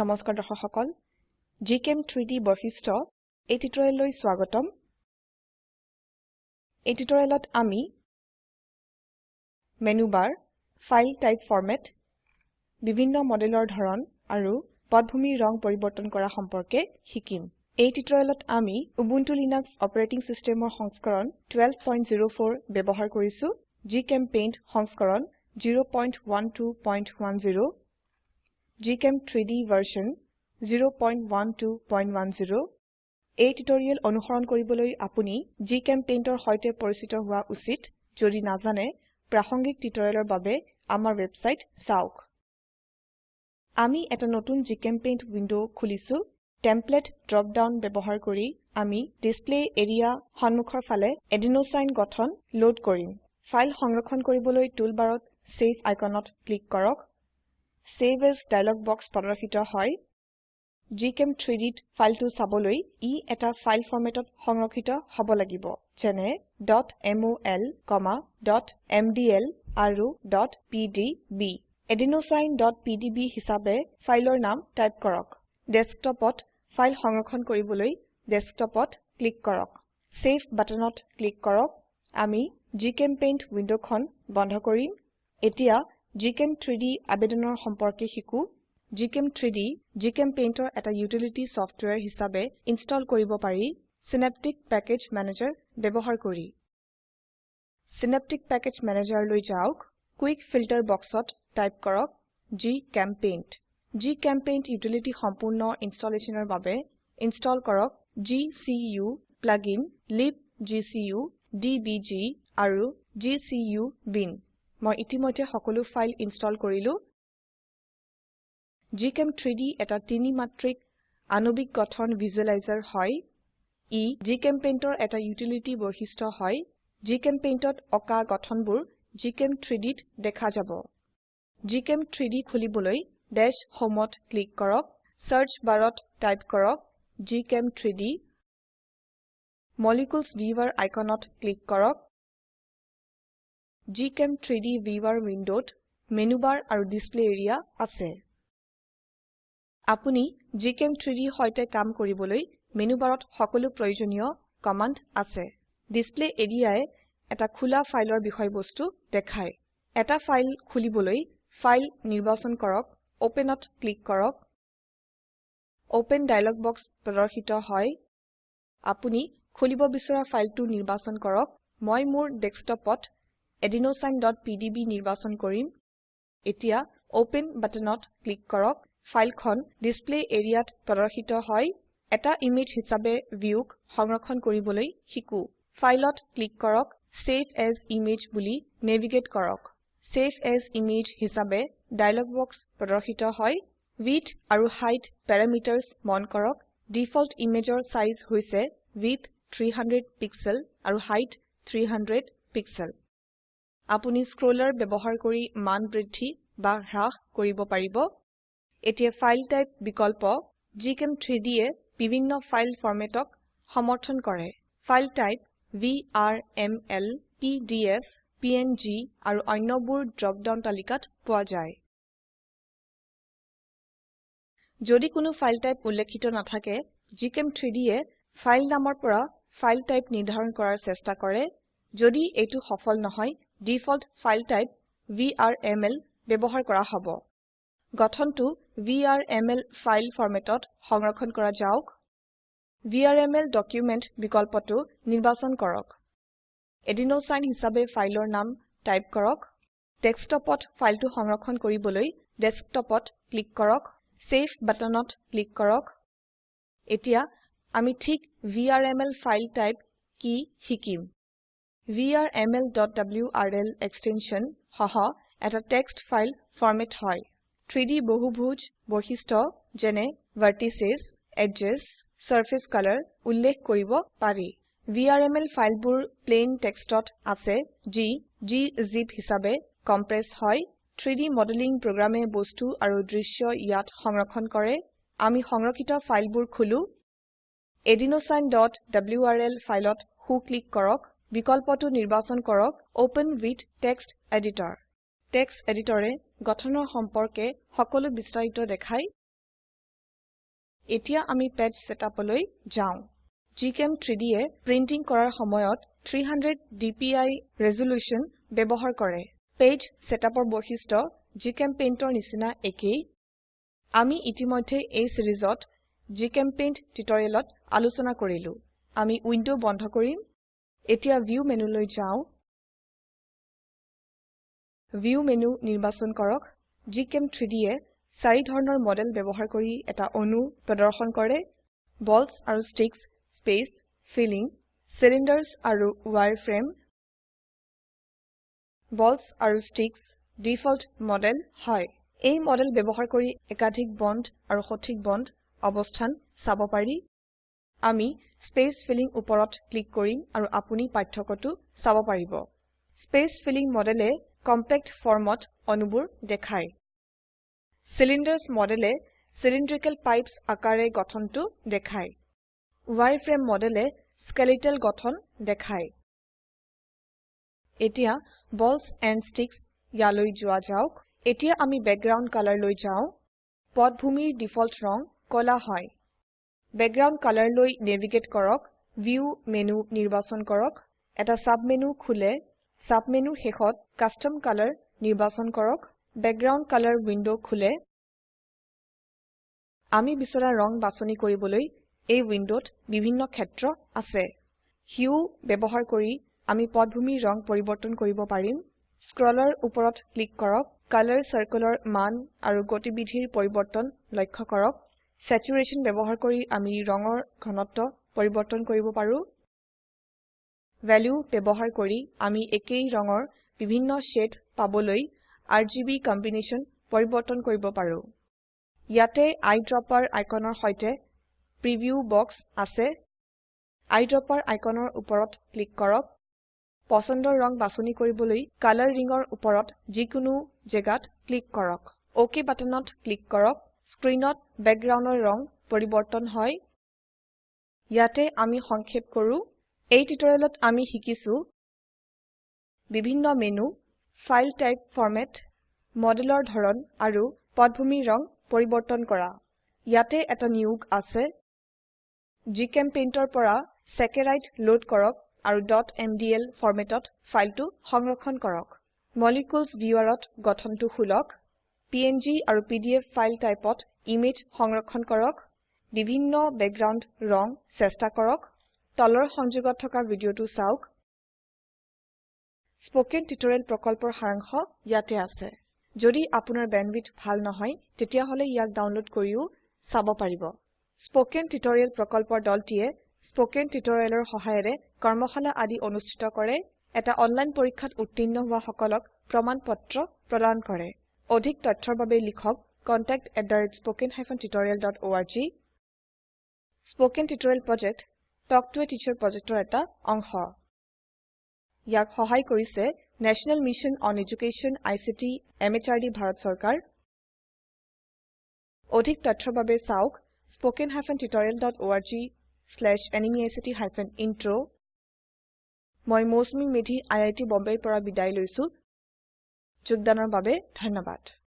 নমস্কাৰ দৰ্শক সকল। GChem3D বৈশিষ্ট্য এই টিউটোৰিয়েললৈ স্বাগতম। এই টিউটোৰিয়েলত আমি menu bar file type format বিভিন্ন মডেলৰ ধৰন আৰু পটভূমিৰ ৰং পৰিবৰ্তন কৰা সম্পৰ্কে শিকিম। এই টিউটোৰিয়েলত আমি উবুন্টু লিনাক্স অপাৰেটিং সিস্টেমৰ সংস্কৰণ 1204 ব্যবহাৰ কৰিছো। জিচেম্পেইণ্ট সংস্কৰণ 01210 gchem3d version 01210 এই টিউটোৰিয়েল অনুসৰণ কৰিবলৈ আপুনি GChemPaintৰ সৈতে পৰিচিত হোৱা উচিত যদি নাজানে প্ৰাসংগিক টিউটোৰিয়েলৰ বাবে আমাৰ ওয়েবসাইট চাওক। আমি এটা নতুন জিচেম্পেইণ্ট উইন্ডো খুলিছো। টেমপ্লেট ড্ৰপ ডাউন ব্যবহাৰ কৰি আমি ডিসপ্লে এৰিয়া সন্মুখৰ ফালে এডিনোচাইন গঠন লোড কৰিম। ফাইল সংৰক্ষণ কৰিবলৈ টুলবাৰত সেভ আইকনত ক্লিক কৰক। চেভ এজ ডায়লগ বক্স প্ৰদৰ্শিত হয়। gchem3dত ফাইলটো চাবলৈ ই এটা ফাইল ফৰম্যাটত সংৰক্ষিত হব লাগিব যেনে mol mdl আৰু pdb adenosineপিডিবি হিসাবে ফাইলৰ নাম টাইপ কৰক। ডেস্কটপত ফাইল সংৰক্ষণ কৰিবলৈ ডেস্কটপত ক্লিক কৰক। চেভ বাটনত ক্লিক কৰক। আমি জিচেম্পেইণ্ট উইন্ডোখন বন্ধ কৰিম। এতিয়া gchem3ডি আবেদনৰ সম্পৰ্কে শিকো। gchem3ডি GChemPaintৰ এটা ইউটিলিটি সফটওয়্যাৰ হিসাবে ইনস্টল কৰিব পাৰি। সিনেপ্টিক পেকেজ মেনেজাৰ ব্যবহাৰ কৰি। সিনেপ্টিক পেকেজ মেনেজাৰ লৈ যাওক। কুইক ফিল্টাৰ বক্সত টাইপ কৰক জিচেম্পেইণ্ট জিচেম্পেইণ্ট ইউটিলিটি সম্পূৰ্ণ ইনস্টলেচনৰ বাবে ইনস্টল কৰক gcu প্লাগইন libgcu ডিবিজি আৰু gcu বিন মই ইতিমধ্যে সকলো ফাইল ইনস্টল কৰিলো। gchem3ডি এটা তিনি মাত্ৰিক আণবিক গঠন ভিজুৱেলাইজাৰ হয়। ই GChemPaintৰ এটা ইউটিলিটি বৈশিষ্ট্য হয়। GChemPaintত অকা গঠনবোৰ gchem3dত দেখা যাব। gchem3d খুলিবলৈ দাশ homeত ক্লিক কৰক। সাৰ্চ বাৰত টাইপ কৰক gchem3d মলিকিউলছ ভিউৱাৰ আইকনত ক্লিক কৰক। Gchem3ডি ভিউৱাৰ উইন্ডোত মেনু বাৰ আৰু ডিসপ্লে এৰিয়া আছে। আপুনি gchem3dৰ সৈতে কাম কৰিবলৈ মেনু বাৰত সকলো প্ৰয়োজনীয় কমান্ড আছে। ডিসপ্লে এৰিয়ায় এটা খোলা ফাইলৰ বিষয়বস্তু দেখায়। এটা ফাইল খুলিবলৈ ফাইল নিৰ্বাচন কৰক Openত ক্লিক কৰক। ওপেন ডায়লগ বক্স প্ৰদৰ্শিত হয়। আপুনি খুলিব বিচৰা ফাইলটো নিৰ্বাচন কৰক। মই মোৰ ডেস্কটপত adenosineপিডিবি নিৰ্বাচন কৰিম। এতিয়া ওপেন বাটনত ক্লিক কৰক। ফাইলখন ডিসপ্লে এৰিয়াত প্ৰদৰ্শিত হয়। এটা ইমেজ হিসাবে ভিউক সংৰক্ষণ কৰিবলৈ শিকো। ফাইলত ক্লিক কৰক। চেভ এজ ইমেজ বুলি নেভিগেট কৰক। চেভ এজ ইমেজ হিসাবে ডায়লগ বক্স প্ৰদৰ্শিত হয়। উইডথ আৰু হাইট প্যাৰামিটাৰ্ছ মন কৰক। ডিফল্ট ইমেজৰ সাইজ হৈছে উইডথ 300 পিক্সেল আৰু হাইট 300 পিক্সেল আপুনি স্ক্ৰোলাৰ ব্যবহাৰ কৰি মান বৃদ্ধি বা হ্ৰাস কৰিব পাৰিব। এতিয়া ফাইল টাইপ বিকল্প gchem3d এ বিভিন্ন ফাইল ফৰম্যাটক সমৰ্থন কৰে। File type VRML PDF PNG আৰু অন্যবোৰ ড্ৰপ ডাউন তালিকাত পোৱা যায়। যদি কোনো ফাইল টাইপ উল্লেখিত নাথাকে gchem3d এ ফাইল নামৰ পৰা ফাইল টাইপ নিৰ্ধাৰণ কৰাৰ চেষ্টা কৰে। যদি এইটো সফল নহয় ডিফল্ট ফাইল টাইপ ভিআৰএমএল ব্যবহাৰ কৰা হ'ব। গঠনটো ভিআৰএমএল ফাইল ফৰম্যাটত সংৰক্ষণ কৰা যাওক। ভিআৰএমএল ডকুমেণ্ট বিকল্পটো নিৰ্বাচন কৰক। এডিনোচাইন হিসাবে ফাইলৰ নাম টাইপ কৰক। ডেস্কটপত ফাইলটো সংৰক্ষণ কৰিবলৈ ডেস্কটপত ক্লিক কৰক। চেভ বাটনত ক্লিক কৰক। এতিয়া আমি ঠিক ভিআৰএমএল ফাইল টাইপ কি শিকিম। Vrmlwrl এক্সটেনশন সহ এটা টেক্সট ফাইল ফৰম্যাট হয়। 3ডি বহুভুজ বৈশিষ্ট্য যেনে ভাৰ্টিচেছ এডেছ সাৰফেস কলৰ উল্লেখ কৰিব পাৰি। ভিআৰএমএল ফাইলবোৰ প্লেন টেক্সটত আছে যি gzip হিসাবে কম্প্ৰেছ হয়। 3ডি মডেলিং প্ৰোগ্ৰামে বস্তু আৰু দৃশ্য ইয়াত সংৰক্ষণ কৰে। আমি সংৰক্ষিত ফাইলবোৰ খুলো। adenosineডব্লাৰ ফাইলত হু ক্লিক কৰক। বিকল্পটো নিৰ্বাচন কৰক open with text editor. Text এডিটৰে গঠনৰ সম্পৰ্কে সকলো বিস্তাৰিত দেখায় এতিয়া আমি পেজ setupলৈ যাও। gchem3d এ প্ৰিন্টিং কৰাৰ সময়ত 300 dpi ৰেজল্যুশন ব্যবহাৰ কৰে। পেজ setupৰ বৈশিষ্ট্য GChemPaintৰ নিচিনা একেই। আমি ইতিমধ্যে এই সিৰিজত জিচেম্পেইণ্ট টিউটোৰিয়েলত আলোচনা কৰিলো। আমি উইন্ডো বন্ধ কৰিম। এতিয়া ভিউ মেনুলৈ যাও। ভিউ মেনু নিৰ্বাচন কৰক। gchem3d এ চাৰি ধৰণৰ মডেল ব্যবহাৰ কৰি এটা অণু প্ৰদৰ্শন কৰে। বলছ আৰু ষ্টিকছ স্পেচ ফিলিং চিলিণ্ডাৰ্ছ আৰু ৱায়াৰফ্ৰেম। বলছ আৰু ষ্টিকছ ডিফল্ট মডেল হয়। এই মডেল ব্যবহাৰ কৰি একাধিক বন্ড আৰু সঠিক বন্ড অবস্থান চাব পাৰি। আমি স্পেচ ফিলিং উপৰত ক্লিক কৰিম আৰু আপুনি পাৰ্থক্যটো চাব পাৰিব। স্পেচ ফিলিং মডেলে কম্পেক্ট ফৰ্মত অণুবোৰ দেখায়। চিলিণ্ডাৰ্ছ মডেলে চিলিন্ড্ৰিকেল পাইপছ আকাৰে গঠনটো দেখায়। ৱায়াৰফ্ৰেম মডেলে স্কেলেটাল গঠন দেখায়। এতিয়া বলছ এণ্ড ষ্টিকছ ইয়ালৈ যোৱা যাওক। এতিয়া আমি বেকগ্ৰাউণ্ড কালাৰ লৈ যাও। পটভূমিৰ ডিফল্ট ৰং কলা হয়। বেকগ্ৰাউণ্ড কালাৰ লৈ নেভিগেট কৰক ভিউ মেনু নিৰ্বাচন কৰক এটা সাবমেনু খোলে সাবমেনুৰ শেষত কাষ্টম কালাৰ নিৰ্বাচন কৰক বেকগ্ৰাউণ্ড কালাৰ উইন্ডো খোলে। আমি বিচৰা ৰং বাছনি কৰিবলৈ এই উইন্ডোত বিভিন্ন ক্ষেত্ৰ আছে। হিউ ব্যবহাৰ কৰি আমি পটভূমিৰ ৰং পৰিবৰ্তন কৰিব পাৰিম। স্ক্ৰলৰ উপৰত ক্লিক কৰক কালাৰ চাৰ্কলৰ মান আৰু গতিবিধিৰ পৰিবৰ্তন লক্ষ্য কৰক। স্যাচুৰেশন ব্যবহাৰ কৰি আমি ৰঙৰ ঘনত্ব পৰিবৰ্তন কৰিব পাৰো। ভ্যালু ব্যবহাৰ কৰি আমি একেই ৰঙৰ বিভিন্ন শেড পাবলৈ আৰজিবি কম্বিনেশ্যন পৰিবৰ্তন কৰিব পাৰো। ইয়াতে আইড্ৰপাৰ আইকনৰ সৈতে প্ৰিভিউ বক্স আছে। আইড্ৰপাৰ আইকনৰ উপৰত ক্লিক কৰক। পছন্দৰ ৰং বাছনি কৰিবলৈ কালাৰ ৰিংৰ উপৰত যিকোনো জেগাত ক্লিক কৰক। অক বাটনত ক্লিক কৰক। স্ক্ৰিনত বেকগ্ৰাউণ্ডৰ ৰং পৰিবৰ্তন হয়। ইয়াতে আমি সংক্ষেপ কৰো। এই টিউটোৰিয়েলত আমি শিকিছো বিভিন্ন মেনু ফাইল টাইপ ফৰম্যাট মডেলৰ ধৰন আৰু পটভূমিৰ ৰং পৰিবৰ্তন কৰা। ইয়াতে এটা নিয়োগ আছে। GChemPaintৰ পৰা চেকাৰাইড লোড কৰক আৰু mdl ফৰম্যাটত ফাইলটো সংৰক্ষণ কৰক। মলিকিউলছ ভিউৱাৰত গঠনটো খুলক। পিএনজি আৰু পিডিএফ ফাইল টাইপত ইমেজ সংৰক্ষণ কৰক বিভিন্ন বেকগ্ৰাউণ্ড ৰং চেষ্টা কৰক তলৰ সংযোগত থকা ভিডিওটো চাওক। স্পোকেন টিউটোৰিয়েল প্ৰকল্পৰ সাৰাংশ ইয়াতে আছে। যদি আপোনাৰ বেণ্ডৱিডথ ভাল নহয় তেতিয়াহলে ইয়াক ডাউনলোড কৰিও চাব পাৰিব। স্পোকেন টিউটোৰিয়েল প্ৰকল্পৰ দলটিয়ে স্পোকেন টিউটোৰিয়েলৰ সহায়েৰে কৰ্মশালা আদি অনুষ্ঠিত কৰে। এটা অনলাইন পৰীক্ষাত উত্তীৰ্ণ হোৱা সকলক প্ৰমাণ পত্ৰ প্ৰদান কৰে। অধিক তথ্যৰ বাবে লিখক contact@spoken tutorialorg spoken tutorial project talk to a teacher প্ৰজেক্টৰ এটা অংশ। ইয়াক সহায় কৰিছে national mission on education ICT MHRD Bharat চৰকাৰ। অধিক তথ্যৰ বাবে চাওক শ্লেচ এনএমইআইচিত হাইফেন ইন্ট্ৰ মই মৌচুমী মেধি আই আই টি বম্বেৰ পৰা বিদায় লৈছো। যোগদানৰ বাবে ধন্যবাদ